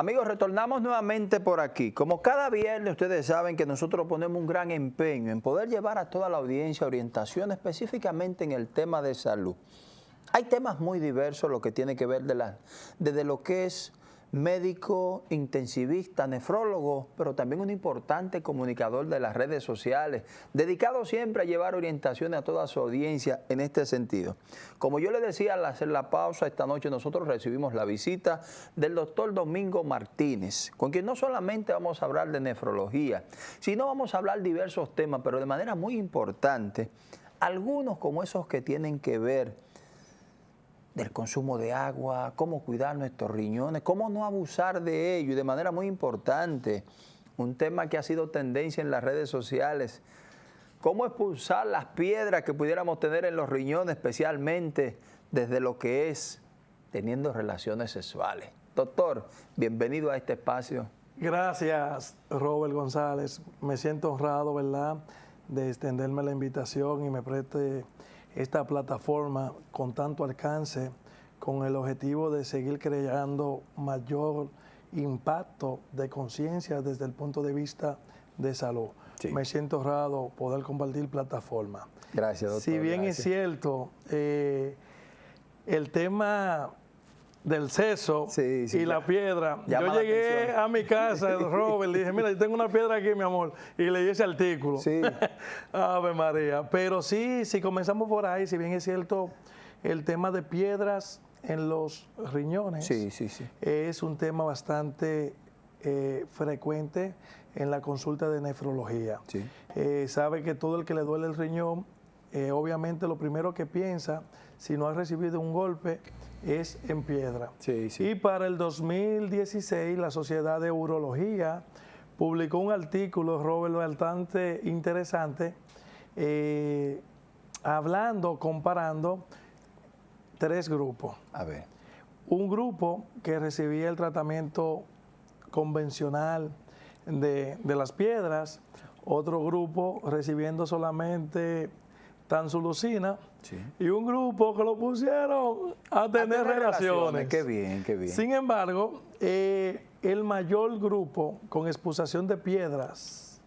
Amigos, retornamos nuevamente por aquí. Como cada viernes ustedes saben que nosotros ponemos un gran empeño en poder llevar a toda la audiencia orientación específicamente en el tema de salud. Hay temas muy diversos lo que tiene que ver de la, desde lo que es médico, intensivista, nefrólogo, pero también un importante comunicador de las redes sociales, dedicado siempre a llevar orientaciones a toda su audiencia en este sentido. Como yo le decía al hacer la pausa esta noche, nosotros recibimos la visita del doctor Domingo Martínez, con quien no solamente vamos a hablar de nefrología, sino vamos a hablar diversos temas, pero de manera muy importante, algunos como esos que tienen que ver del consumo de agua, cómo cuidar nuestros riñones, cómo no abusar de ello y de manera muy importante, un tema que ha sido tendencia en las redes sociales, cómo expulsar las piedras que pudiéramos tener en los riñones, especialmente desde lo que es teniendo relaciones sexuales. Doctor, bienvenido a este espacio. Gracias, Robert González. Me siento honrado, ¿verdad?, de extenderme la invitación y me preste esta plataforma con tanto alcance con el objetivo de seguir creando mayor impacto de conciencia desde el punto de vista de salud. Me siento honrado poder compartir plataforma. Gracias, doctor. Si bien es cierto, eh, el tema del seso y la piedra. yo llegué a mi casa, Robert, le dije, mira, yo tengo una piedra aquí, mi amor, y leí ese artículo. Sí. Ave María. Pero sí, si comenzamos por ahí, si bien es cierto, el tema de piedras en los riñones sí, sí, es un tema bastante eh, frecuente en la consulta de nefrología. Eh, sabe que todo el que le duele el riñón, eh, obviamente lo primero que piensa, si no ha recibido un golpe, es en piedra. Y para el 2016 la Sociedad de Urología publicó un artículo, Robert, bastante interesante, eh, hablando, comparando tres grupos. A ver. Un grupo que recibía el tratamiento convencional de, de las piedras, otro grupo recibiendo solamente tanzulucina y un grupo que lo pusieron a tener, relaciones. Qué bien, qué bien. Sin embargo, eh, el mayor grupo con expulsación de piedras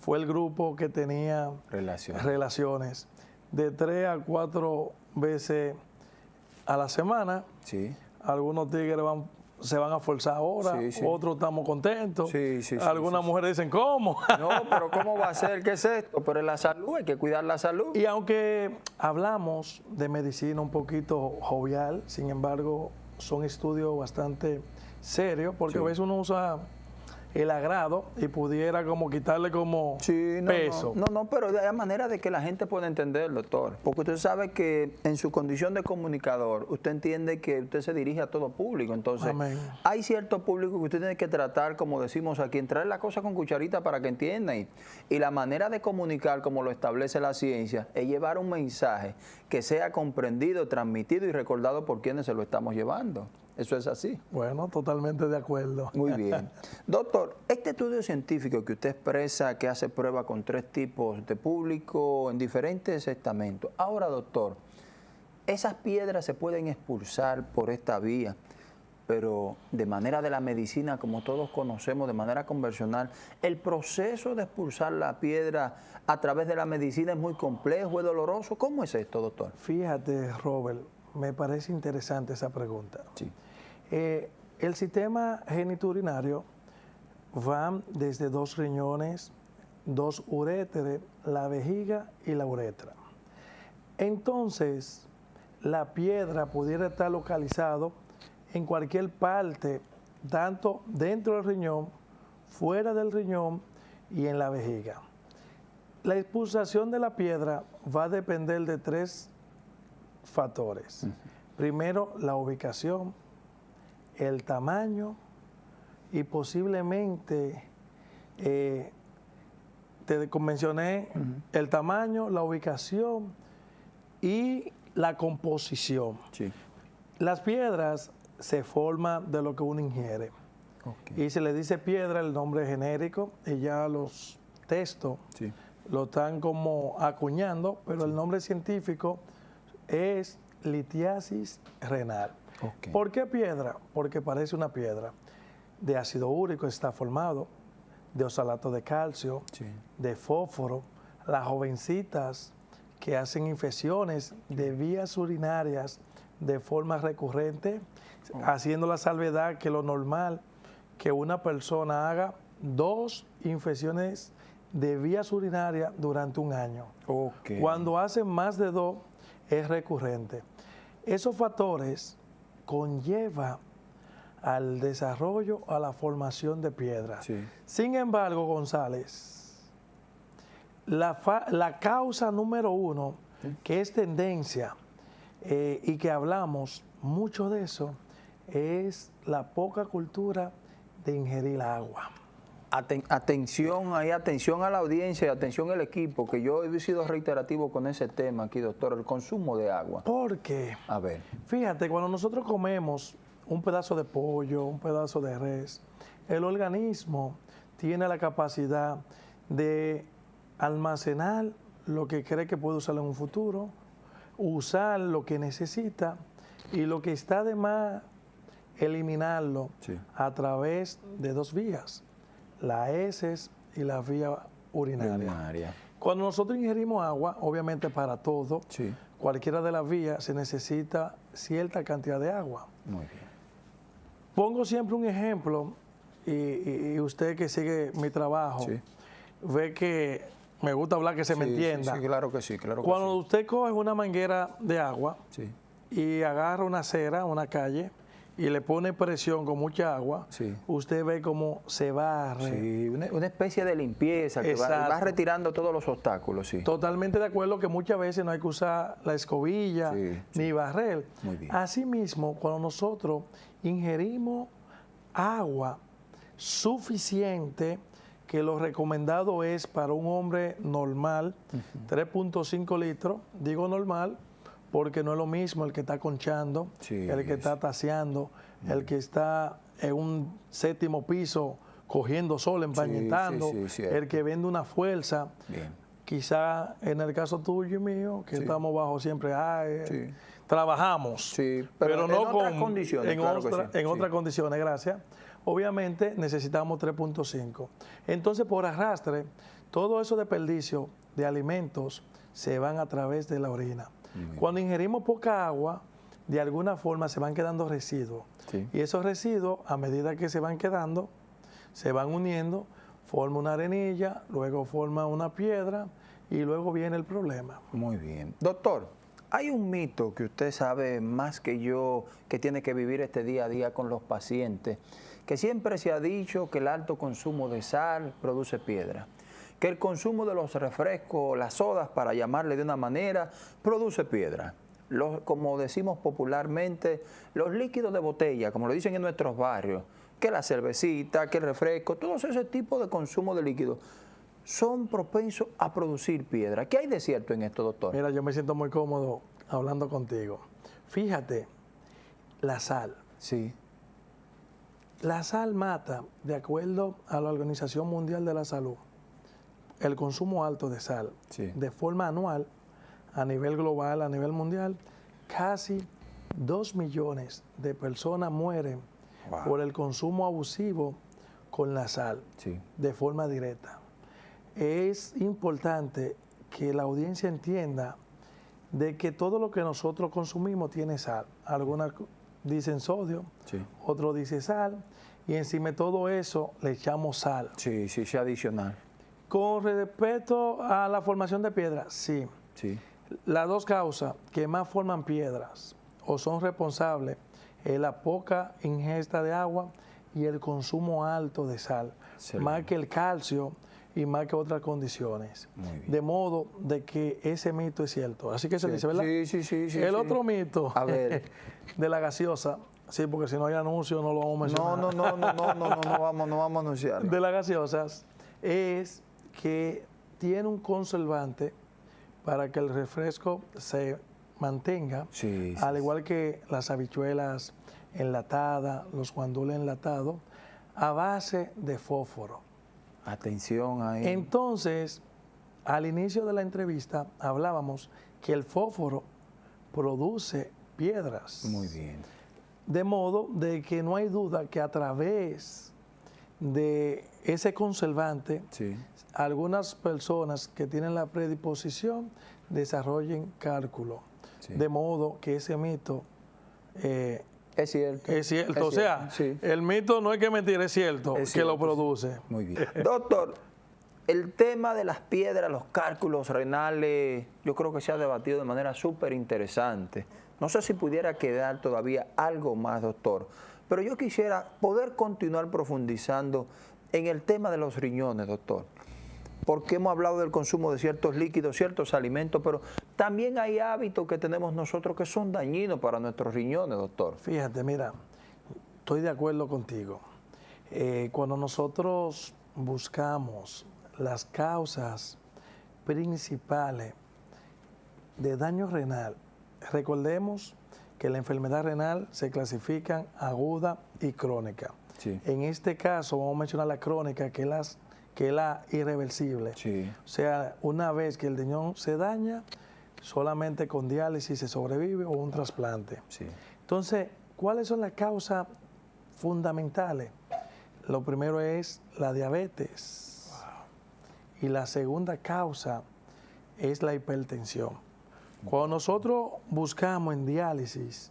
fue el grupo que tenía relaciones, relaciones de tres a cuatro veces a la semana. Sí. Algunos tigres van se van a forzar ahora, otros estamos contentos. Algunas mujeres dicen, ¿cómo? No, pero ¿cómo va a ser? ¿Qué es esto? Pero es la salud, hay que cuidar la salud. Y aunque hablamos de medicina un poquito jovial, sin embargo, son estudios bastante serios, porque a veces uno usa el agrado y pudiera como quitarle como peso. No, no, pero hay manera de que la gente pueda entender, doctor. Porque usted sabe que en su condición de comunicador, usted entiende que usted se dirige a todo público. Entonces, hay cierto público que usted tiene que tratar, como decimos aquí, entrar la cosa con cucharita para que entiendan. Y, la manera de comunicar, como lo establece la ciencia, es llevar un mensaje que sea comprendido, transmitido y recordado por quienes se lo estamos llevando. Eso es así. Bueno, totalmente de acuerdo. Muy bien. Doctor, este estudio científico que usted expresa que hace prueba con tres tipos de público en diferentes estamentos. Ahora, doctor, esas piedras se pueden expulsar por esta vía, pero de manera de la medicina, como todos conocemos, de manera convencional, el proceso de expulsar la piedra a través de la medicina es muy complejo, es doloroso. ¿Cómo es esto, doctor? Fíjate, Robert, me parece interesante esa pregunta. Sí. Eh, el sistema geniturinario va desde dos riñones, dos uréteres, la vejiga y la uretra. Entonces, la piedra pudiera estar localizado en cualquier parte, tanto dentro del riñón, fuera del riñón y en la vejiga. La expulsación de la piedra va a depender de tres factores. Primero, la ubicación, el tamaño y posiblemente, eh, te convencioné, el tamaño, la ubicación y la composición. Las piedras se forman de lo que uno ingiere. Y se le dice piedra el nombre genérico y ya los textos lo están como acuñando, pero el nombre científico es litiasis renal. ¿Por qué piedra? Porque parece una piedra. de ácido úrico está formado, de oxalato de calcio, de fósforo, las jovencitas que hacen infecciones de vías urinarias de forma recurrente, oh. haciendo la salvedad que lo normal que una persona haga dos infecciones de vías urinarias durante un año. Cuando hacen más de dos, es recurrente. Esos factores conllevan al desarrollo, a la formación de piedras. Sin embargo, González, la, causa número uno, que es tendencia eh, y que hablamos mucho de eso, es la poca cultura de ingerir agua atención ahí, atención a la audiencia y atención al equipo, que yo he sido reiterativo con ese tema aquí, doctor, el consumo de agua. ¿Por qué? A ver. Fíjate, cuando nosotros comemos un pedazo de pollo, un pedazo de res, el organismo tiene la capacidad de almacenar lo que cree que puede usar en un futuro, usar lo que necesita y lo que está de más, eliminarlo a través de dos vías las heces y la vía urinaria. Cuando nosotros ingerimos agua, obviamente para todo, cualquiera de las vías se necesita cierta cantidad de agua. Muy bien. Pongo siempre un ejemplo y, usted que sigue mi trabajo ve que me gusta hablar que se me entienda. Sí, claro que sí, claro Cuando usted coge una manguera de agua y agarra una acera, una calle, y le pone presión con mucha agua, usted ve cómo se va Sí, una, especie de limpieza que va, retirando todos los obstáculos. Sí. Totalmente de acuerdo que muchas veces no hay que usar la escobilla ni barrer. Asimismo, cuando nosotros ingerimos agua suficiente, que lo recomendado es para un hombre normal, 3.5 litros, digo normal, porque no es lo mismo el que está conchando, el que está taseando, el que está en un séptimo piso cogiendo sol, empañetando, el que vende una fuerza. Quizá en el caso tuyo y mío, que estamos bajo siempre, trabajamos, pero, no con, otras condiciones. En, en otras condiciones, gracias. Obviamente necesitamos 3.5. Entonces, por arrastre, todo eso desperdicio de alimentos se van a través de la orina. Cuando ingerimos poca agua, de alguna forma se van quedando residuos. Y esos residuos, a medida que se van quedando, se van uniendo, forma una arenilla, luego forma una piedra y luego viene el problema. Muy bien. Doctor, hay un mito que usted sabe más que yo, que tiene que vivir este día a día con los pacientes, que siempre se ha dicho que el alto consumo de sal produce piedra que el consumo de los refrescos, las sodas, para llamarle de una manera, produce piedra. como decimos popularmente, los líquidos de botella, como lo dicen en nuestros barrios, que la cervecita, que el refresco, todos ese tipo de consumo de líquidos son propensos a producir piedra. ¿Qué hay de cierto en esto, doctor? Mira, yo me siento muy cómodo hablando contigo. Fíjate, la sal. Sí. La sal mata, de acuerdo a la Organización Mundial de la Salud, el consumo alto de sal de forma anual a nivel global, a nivel mundial, casi 2 millones de personas mueren por el consumo abusivo con la sal de forma directa. Es importante que la audiencia entienda de que todo lo que nosotros consumimos tiene sal. Algunas dicen sodio, otros dicen sal, y encima de todo eso le echamos sal. Sí, sí, sí, adicional. Con respecto a la formación de piedras, sí. sí. Las dos causas que más forman piedras o son responsables es la poca ingesta de agua y el consumo alto de sal, más que el calcio y más que otras condiciones. De modo de que ese mito es cierto. Así que se dice, ¿verdad? Sí, sí, sí. sí el otro mito a ver. de la gaseosa, sí, porque si no hay anuncio no lo vamos a mencionar. No, no, no, no, no, no, no, no vamos, no vamos a anunciar. De las gaseosas es que tiene un conservante para que el refresco se mantenga, al igual que las habichuelas enlatadas, los guandules enlatados, a base de fósforo. Atención ahí. Entonces, al inicio de la entrevista hablábamos que el fósforo produce piedras. Muy bien. De modo de que no hay duda que a través de ese conservante, algunas personas que tienen la predisposición desarrollen cálculo, de modo que ese mito eh, es cierto. Es cierto. o sea, el mito no hay que mentir, es cierto, que lo produce. Muy bien. Doctor, el tema de las piedras, los cálculos renales, yo creo que se ha debatido de manera súper interesante. No sé si pudiera quedar todavía algo más, doctor, pero yo quisiera poder continuar profundizando en el tema de los riñones, doctor porque hemos hablado del consumo de ciertos líquidos, ciertos alimentos, pero también hay hábitos que tenemos nosotros que son dañinos para nuestros riñones, doctor. Fíjate, mira, estoy de acuerdo contigo. Eh, cuando nosotros buscamos las causas principales de daño renal, recordemos que la enfermedad renal se clasifica aguda y crónica. En este caso vamos a mencionar la crónica, que es las que es la irreversible. O sea, una vez que el riñón se daña, solamente con diálisis se sobrevive o un trasplante. Entonces, ¿cuáles son las causas fundamentales? Lo primero es la diabetes. Y la segunda causa es la hipertensión. Cuando nosotros buscamos en diálisis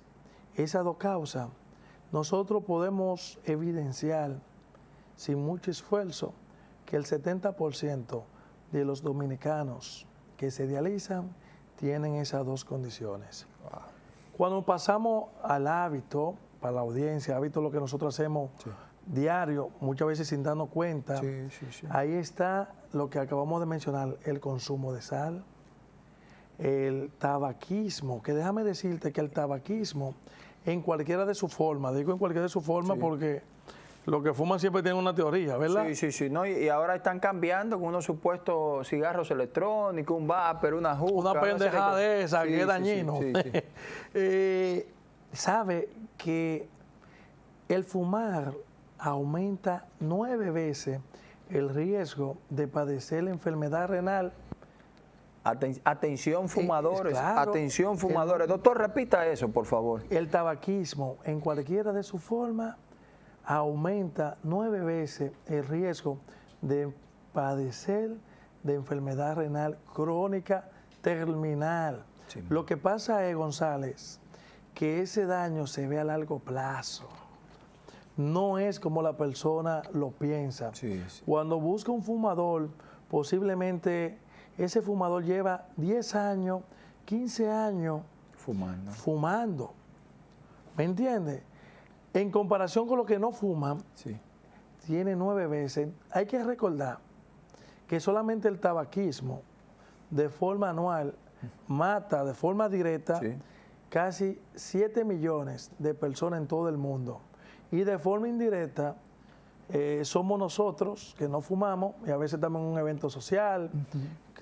esas dos causas, nosotros podemos evidenciar sin mucho esfuerzo que el 70% de los dominicanos que se dializan tienen esas dos condiciones. Cuando pasamos al hábito, para la audiencia, hábito lo que nosotros hacemos diario, muchas veces sin darnos cuenta, ahí está lo que acabamos de mencionar, el consumo de sal, el tabaquismo, que déjame decirte que el tabaquismo, en cualquiera de su forma, digo en cualquiera de su forma porque los que fuman siempre tienen una teoría, ¿verdad? Sí, sí, sí. No, y, ahora están cambiando con unos supuestos cigarros electrónicos, un vapor, una juca. Una pendejada de esa, que es dañino. eh, sabe que el fumar aumenta nueve veces el riesgo de padecer la enfermedad renal. Atención fumadores, atención fumadores. Doctor, repita eso, por favor. El tabaquismo, en cualquiera de sus formas, aumenta nueve veces el riesgo de padecer de enfermedad renal crónica terminal. Lo que pasa es, González, que ese daño se ve a largo plazo. No es como la persona lo piensa. Cuando busca un fumador, posiblemente ese fumador lleva 10 años, 15 años fumando. fumando. ¿Me entiendes? En comparación con los que no fuman, tiene nueve veces. Hay que recordar que solamente el tabaquismo de forma anual mata de forma directa casi 7 millones de personas en todo el mundo. Y de forma indirecta eh, somos nosotros que no fumamos y a veces estamos en un evento social,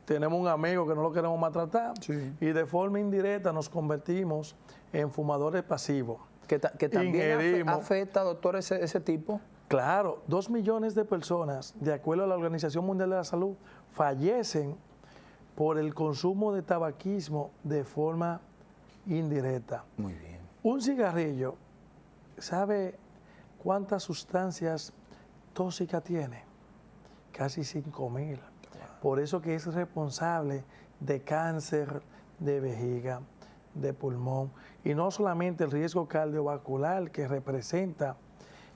tenemos un amigo que no lo queremos maltratar y de forma indirecta nos convertimos en fumadores pasivos que, también afecta, doctor, ese, ese tipo. Claro, dos millones de personas, de acuerdo a la Organización Mundial de la Salud, fallecen por el consumo de tabaquismo de forma indirecta. Muy bien. Un cigarrillo, ¿sabe cuántas sustancias tóxicas tiene? Casi 5 mil. Por eso que es responsable de cáncer de vejiga, de pulmón y no solamente el riesgo cardiovascular que representa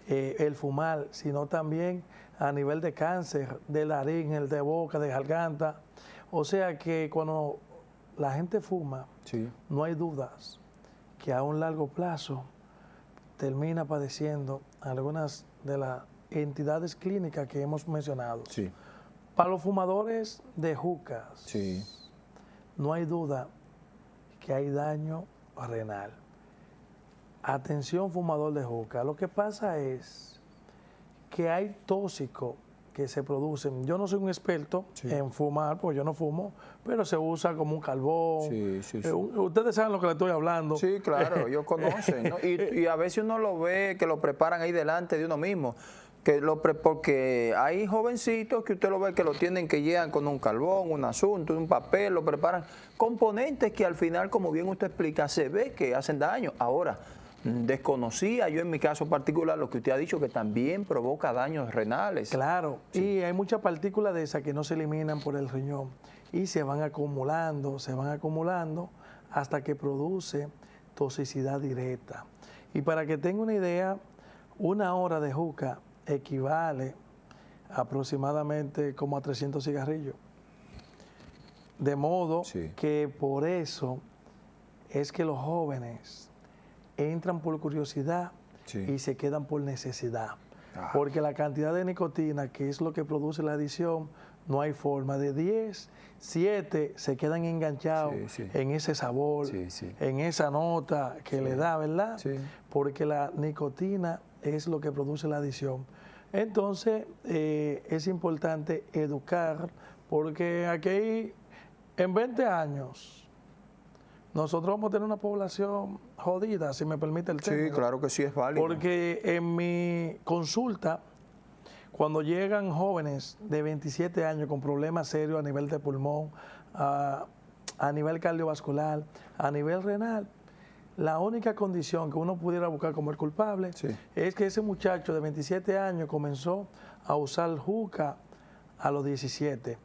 eh, el fumar, sino también a nivel de cáncer de laringe, el de boca, de garganta. O sea que cuando la gente fuma, no hay dudas que a un largo plazo termina padeciendo algunas de las entidades clínicas que hemos mencionado. Para los fumadores de jucas, no hay duda que hay daño renal. Atención fumador de juca. Lo que pasa es que hay tóxicos que se producen. Yo no soy un experto en fumar, pues yo no fumo, pero se usa como un carbón. Sí, sí, eh, ustedes saben lo que le estoy hablando. Sí, claro, ellos conocen. Y, y, a veces uno lo ve que lo preparan ahí delante de uno mismo que lo porque hay jovencitos que usted lo ve que lo tienen que llegan con un carbón, un asunto, un papel, lo preparan. Componentes que al final, como bien usted explica, se ve que hacen daño. Ahora, Desconocía yo en mi caso particular lo que usted ha dicho, que también provoca daños renales. Claro, y hay muchas partículas de esas que no se eliminan por el riñón y se van acumulando, se van acumulando hasta que produce toxicidad directa. Y para que tenga una idea, una hora de juca equivale aproximadamente como a 300 cigarrillos. De modo que por eso es que los jóvenes entran por curiosidad y se quedan por necesidad. Ah. Porque la cantidad de nicotina, que es lo que produce la adicción, no hay forma. De 10, 7 se quedan enganchados en ese sabor, en esa nota que le da, ¿verdad? Porque la nicotina es lo que produce la adicción. Entonces, eh, es importante educar, porque aquí en 20 años nosotros vamos a tener una población jodida, si me permite el término. Sí, claro que sí es válido. Porque en mi consulta, cuando llegan jóvenes de 27 años con problemas serios a nivel de pulmón, a, nivel cardiovascular, a nivel renal, la única condición que uno pudiera buscar como el culpable es que ese muchacho de 27 años comenzó a usar juca a los 17.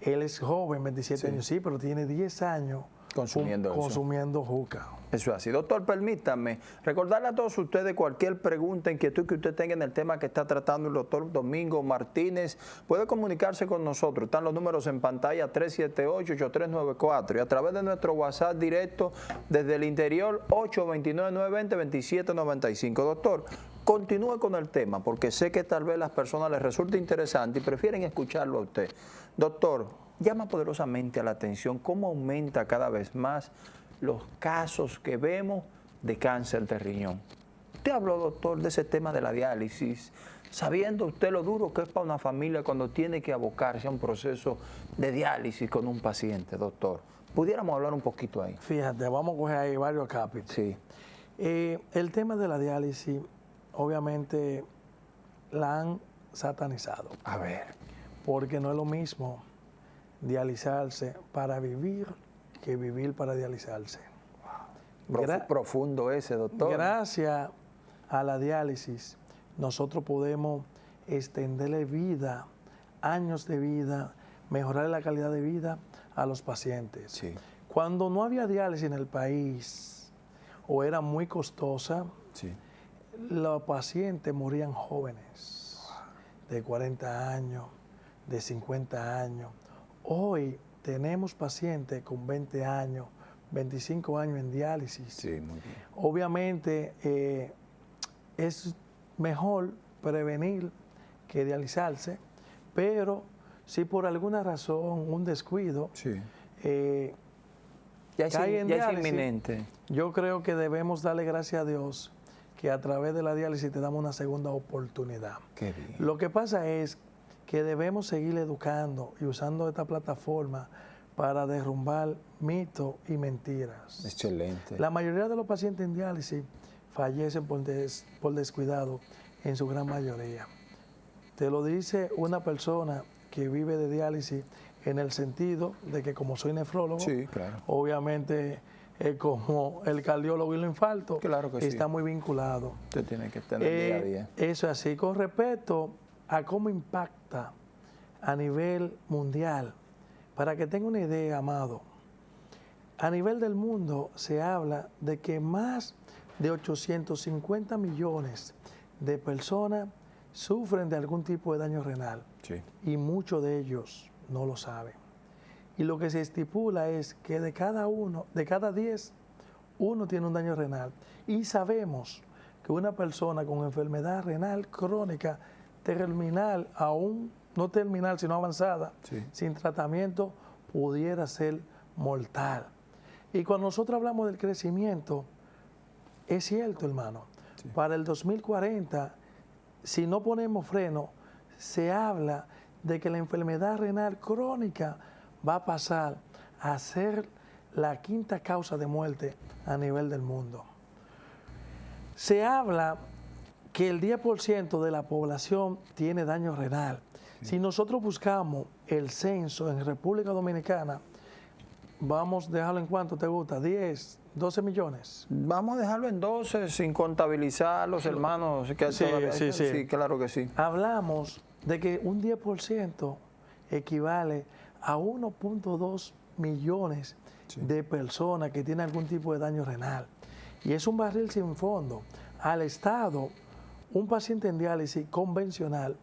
Él es joven, 27 años, sí, pero tiene 10 años consumiendo, consumiendo juca. Eso es así. Doctor, permítame recordarle a todos ustedes cualquier pregunta, inquietud que usted tenga en el tema que está tratando el doctor Domingo Martínez, puede comunicarse con nosotros. Están los números en pantalla 378-8394 y a través de nuestro WhatsApp directo desde el interior 829-920-2795. Doctor, continúe con el tema porque sé que tal vez las personas les resulte interesante y prefieren escucharlo a usted. Doctor, llama poderosamente a la atención cómo aumenta cada vez más los casos que vemos de cáncer de riñón. Usted habló, doctor, de ese tema de la diálisis, sabiendo usted lo duro que es para una familia cuando tiene que abocarse a un proceso de diálisis con un paciente, doctor. ¿Pudiéramos hablar un poquito ahí? Fíjate, vamos a coger ahí varios capítulos. Sí. Eh, el tema de la diálisis, obviamente, la han satanizado. A ver. Porque no es lo mismo dializarse para vivir que vivir para dializarse. profundo ese, doctor. Gracias a la diálisis, nosotros podemos extenderle vida, años de vida, mejorar la calidad de vida a los pacientes. Cuando no había diálisis en el país o era muy costosa, los pacientes morían jóvenes, de 40 años, de 50 años. Hoy tenemos pacientes con 20 años, 25 años en diálisis. Sí, muy bien. Obviamente eh, es mejor prevenir que dializarse, pero si por alguna razón, un descuido, eh, ya, es, inminente. Yo creo que debemos darle gracias a Dios que a través de la diálisis te damos una segunda oportunidad. Qué bien. Lo que pasa es que debemos seguir educando y usando esta plataforma para derrumbar mitos y mentiras. Excelente. La mayoría de los pacientes en diálisis fallecen por, por descuidado, en su gran mayoría. Te lo dice una persona que vive de diálisis en el sentido de que como soy nefrólogo, obviamente es como el cardiólogo y el infarto, claro que está muy vinculado. Usted tiene que estar día a eh, día. Eso es así. Con respecto a cómo impacta a nivel mundial. Para que tenga una idea, amado, a nivel del mundo se habla de que más de 850 millones de personas sufren de algún tipo de daño renal y muchos de ellos no lo saben. Y lo que se estipula es que de cada uno, de cada 10, uno tiene un daño renal. Y sabemos que una persona con enfermedad renal crónica terminal, aún no terminal, sino avanzada, sin tratamiento, pudiera ser mortal. Y cuando nosotros hablamos del crecimiento, es cierto, hermano, para el 2040, si no ponemos freno, se habla de que la enfermedad renal crónica va a pasar a ser la quinta causa de muerte a nivel del mundo. Se habla que el 10% de la población tiene daño renal. Si nosotros buscamos el censo en República Dominicana, vamos a dejarlo en cuánto te gusta, 10, 12 millones. Vamos a dejarlo en 12 sin contabilizar los hermanos. Que sí, sí, sí, sí, claro que sí. Hablamos de que un 10% equivale a 1.2 millones de personas que tienen algún tipo de daño renal. Y es un barril sin fondo. Al Estado, un paciente en diálisis convencional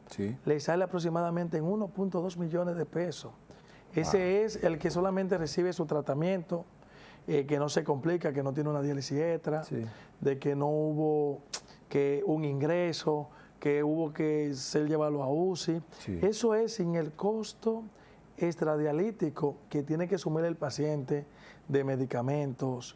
le sale aproximadamente en 1.2 millones de pesos. Ese es el que solamente recibe su tratamiento, eh, que no se complica, que no tiene una diálisis extra, de que no hubo que un ingreso, que hubo que ser llevarlo a UCI. Eso es sin el costo extradialítico que tiene que asumir el paciente de medicamentos,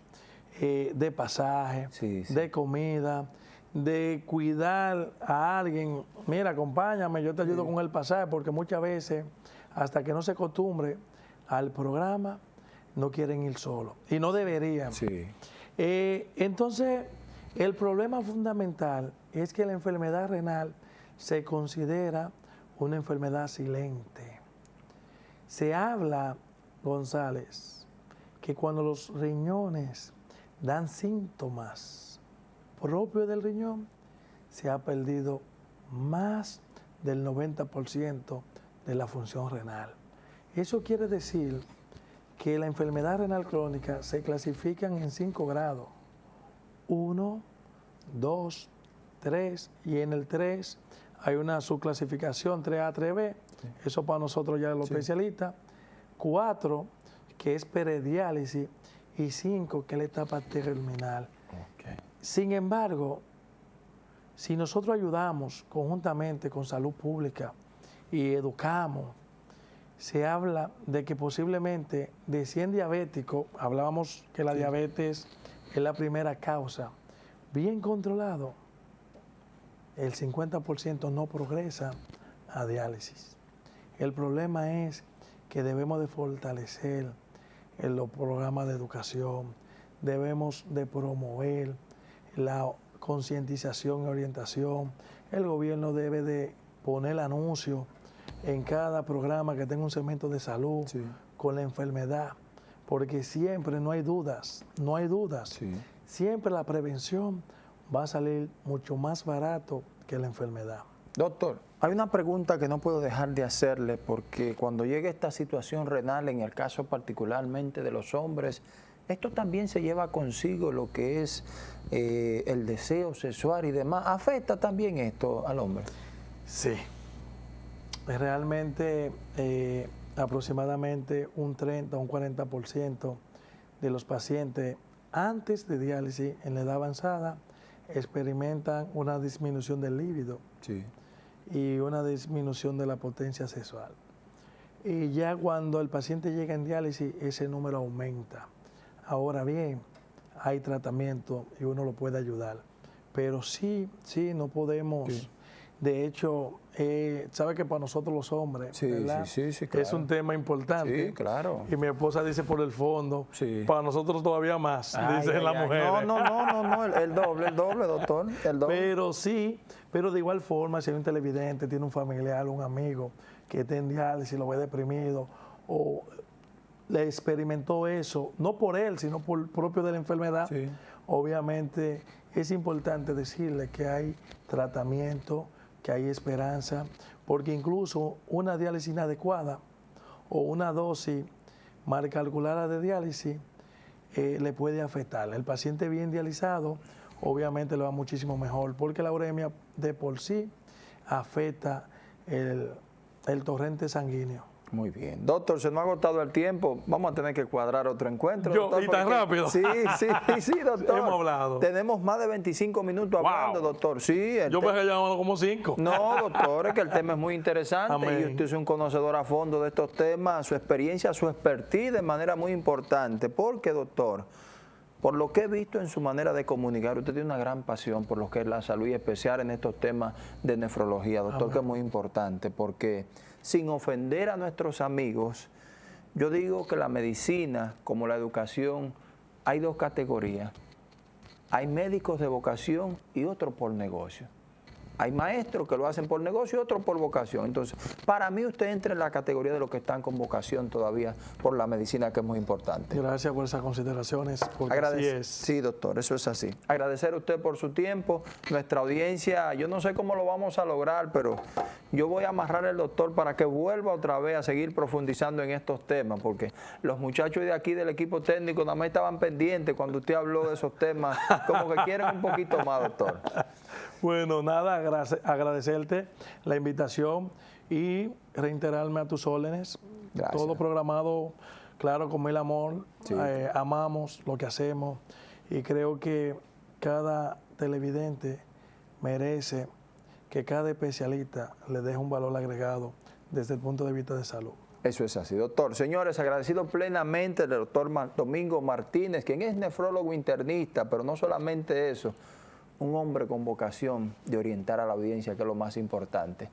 eh, de pasaje, de comida, de cuidar a alguien. Mira, acompáñame, yo te ayudo con el pasaje, porque muchas veces, hasta que no se acostumbre al programa, no quieren ir solos. Y no deberían. Eh, entonces, el problema fundamental es que la enfermedad renal se considera una enfermedad silente. Se habla, González, que cuando los riñones dan síntomas propios del riñón, se ha perdido más del 90% de la función renal. Eso quiere decir que la enfermedad renal crónica se clasifican en cinco grados. Uno, dos, tres, y en el tres hay una subclasificación 3A, 3B, eso para nosotros ya es lo especialista. Cuatro, que es perediálisis, y cinco, que es la etapa terminal. Sin embargo, si nosotros ayudamos conjuntamente con salud pública y educamos, se habla de que posiblemente de 100 diabéticos, hablábamos que la diabetes es la primera causa, bien controlado, el 50% no progresa a diálisis. El problema es que debemos de fortalecer en los programas de educación, debemos de promover la concientización y orientación. El gobierno debe de poner anuncios en cada programa que tenga un segmento de salud con la enfermedad, porque siempre no hay dudas, no hay dudas. Siempre la prevención va a salir mucho más barato que la enfermedad. Doctor, hay una pregunta que no puedo dejar de hacerle porque cuando llegue esta situación renal, en el caso particularmente de los hombres, esto también se lleva consigo lo que es eh, el deseo sexual y demás. ¿Afecta también esto al hombre? Sí, realmente eh, aproximadamente un 30 o un 40% de los pacientes antes de diálisis en la edad avanzada experimentan una disminución del líbido y una disminución de la potencia sexual. Y ya cuando el paciente llega en diálisis, ese número aumenta. Ahora bien, hay tratamiento y uno lo puede ayudar. Pero sí, sí, no podemos de hecho, eh, sabe que para nosotros los hombres es un tema importante. Sí, claro. Y mi esposa dice por el fondo, para nosotros todavía más, dice la mujer. No, no, no, no, el, doble, el doble, doctor. El doble. Pero sí, pero de igual forma, si hay un televidente, tiene un familiar, un amigo que está en diálisis, lo ve deprimido, o le experimentó eso, no por él, sino por propio de la enfermedad, obviamente es importante decirle que hay tratamiento que hay esperanza, porque incluso una diálisis inadecuada o una dosis mal calculada de diálisis eh, le puede afectar. El paciente bien dializado obviamente le va muchísimo mejor, porque la uremia de por sí afecta el torrente sanguíneo. Muy bien. Doctor, se nos ha agotado el tiempo. Vamos a tener que cuadrar otro encuentro. Yo, ¿Y tan rápido? Sí, sí, sí, doctor. Hemos hablado. Tenemos más de 25 minutos hablando, doctor. Sí. Yo me he llamado como 5. No, doctor, es que el tema es muy interesante y usted es un conocedor a fondo de estos temas, su experiencia, su expertise de manera muy importante. Porque, doctor, por lo que he visto en su manera de comunicar, usted tiene una gran pasión por lo que es la salud y especial en estos temas de nefrología, doctor, que es muy importante porque sin ofender a nuestros amigos, yo digo que la medicina, como la educación, hay dos categorías. Hay médicos de vocación y otros por negocio. Hay maestros que lo hacen por negocio y otros por vocación. Entonces, para mí usted entra en la categoría de los que están con vocación todavía por la medicina, que es muy importante. Gracias por esas consideraciones, Sí, doctor, eso es así. Agradecer a usted por su tiempo, nuestra audiencia, yo no sé cómo lo vamos a lograr, pero yo voy a amarrar al doctor para que vuelva otra vez a seguir profundizando en estos temas, porque los muchachos de aquí del equipo técnico nada más estaban pendientes cuando usted habló de esos temas, como que quieren un poquito más, doctor. Bueno, nada, agradecerte la invitación y reiterarme a tus órdenes. Todo programado, claro, con mil amor. Eh, amamos lo que hacemos y creo que cada televidente merece que cada especialista le deje un valor agregado desde el punto de vista de salud. Eso es así, doctor. Señores, agradecido plenamente al doctor Domingo Martínez, quien es nefrólogo internista, pero no solamente eso, un hombre con vocación de orientar a la audiencia, que es lo más importante.